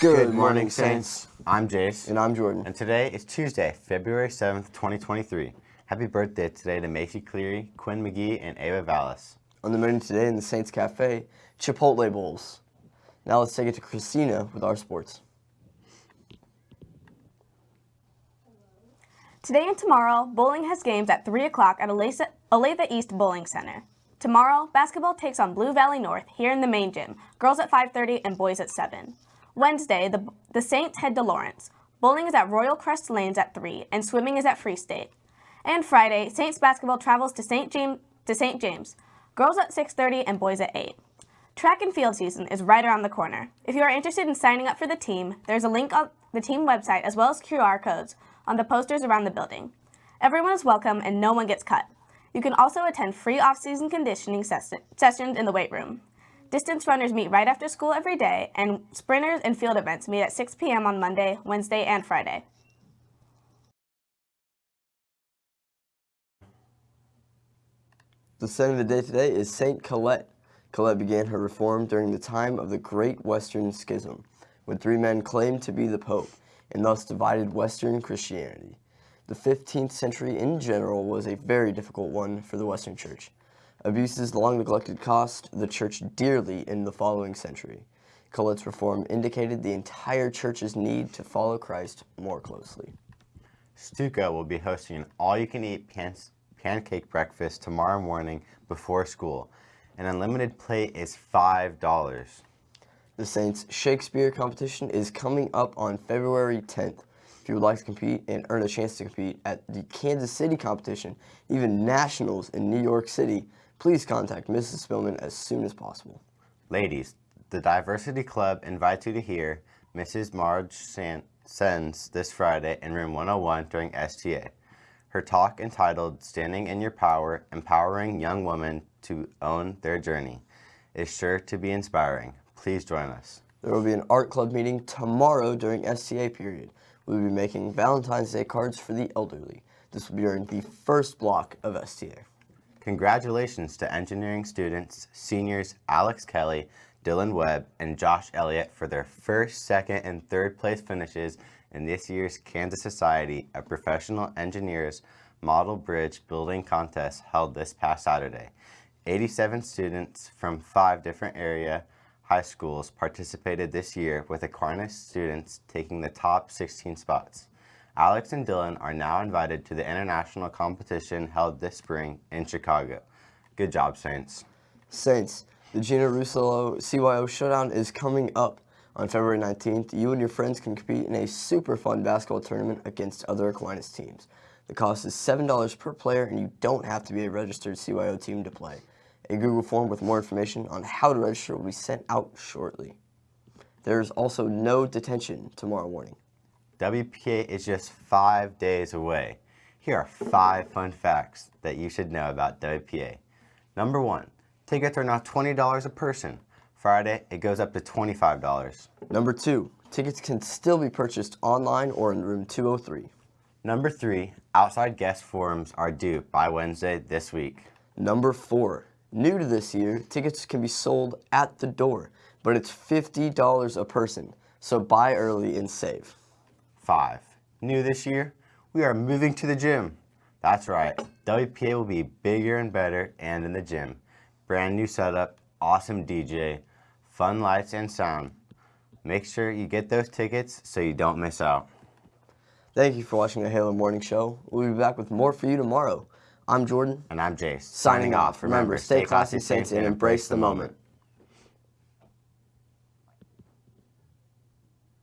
Good morning, Saints. I'm Jace. And I'm Jordan. And today is Tuesday, February 7th, 2023. Happy birthday today to Macy Cleary, Quinn McGee, and Ava Vallis. On the menu today in the Saints Cafe, Chipotle Bowls. Now let's take it to Christina with our sports. Today and tomorrow, bowling has games at 3 o'clock at Olathe East Bowling Center. Tomorrow, basketball takes on Blue Valley North here in the main gym, girls at 5.30 and boys at 7. Wednesday, the, the Saints head to Lawrence. Bowling is at Royal Crest Lanes at 3, and swimming is at Free State. And Friday, Saints basketball travels to St. James, to St. James. Girls at 6.30 and boys at 8. Track and field season is right around the corner. If you are interested in signing up for the team, there's a link on the team website as well as QR codes on the posters around the building. Everyone is welcome and no one gets cut. You can also attend free off-season conditioning ses sessions in the weight room. Distance runners meet right after school every day, and sprinters and field events meet at 6 p.m. on Monday, Wednesday, and Friday. The saint of the day today is Saint Colette. Colette began her reform during the time of the Great Western Schism, when three men claimed to be the Pope, and thus divided Western Christianity. The 15th century in general was a very difficult one for the Western Church. Abuses long neglected cost the Church dearly in the following century. Colette's reform indicated the entire Church's need to follow Christ more closely. StuCo will be hosting an all-you-can-eat pan pancake breakfast tomorrow morning before school. An unlimited plate is $5. The Saints Shakespeare competition is coming up on February 10th. If you would like to compete and earn a chance to compete at the Kansas City competition, even nationals in New York City, please contact Mrs. Spillman as soon as possible. Ladies, the Diversity Club invites you to hear Mrs. Marge Sens this Friday in room 101 during STA. Her talk entitled Standing in Your Power, Empowering Young Women to Own Their Journey is sure to be inspiring. Please join us. There will be an art club meeting tomorrow during STA period. We will be making Valentine's Day cards for the elderly. This will be during the first block of STA. Congratulations to engineering students, seniors Alex Kelly, Dylan Webb, and Josh Elliott for their first, second, and third place finishes in this year's Kansas Society of Professional Engineers Model Bridge Building Contest held this past Saturday. 87 students from five different area high schools participated this year with Aquinas students taking the top 16 spots. Alex and Dylan are now invited to the international competition held this spring in Chicago. Good job, Saints. Saints, the Gina Russo CYO Showdown is coming up on February 19th. You and your friends can compete in a super fun basketball tournament against other Aquinas teams. The cost is $7 per player and you don't have to be a registered CYO team to play. A Google form with more information on how to register will be sent out shortly. There is also no detention tomorrow morning. WPA is just five days away. Here are five fun facts that you should know about WPA. Number one, tickets are now $20 a person. Friday, it goes up to $25. Number two, tickets can still be purchased online or in room 203. Number three, outside guest forums are due by Wednesday this week. Number four, New to this year, tickets can be sold at the door, but it's $50 a person, so buy early and save. 5. New this year, we are moving to the gym. That's right, WPA will be bigger and better and in the gym. Brand new setup, awesome DJ, fun lights and sound. Make sure you get those tickets so you don't miss out. Thank you for watching the Halo Morning Show. We'll be back with more for you tomorrow. I'm Jordan. And I'm Jace. Signing off. Remember, stay classy, Saints, and embrace the moment.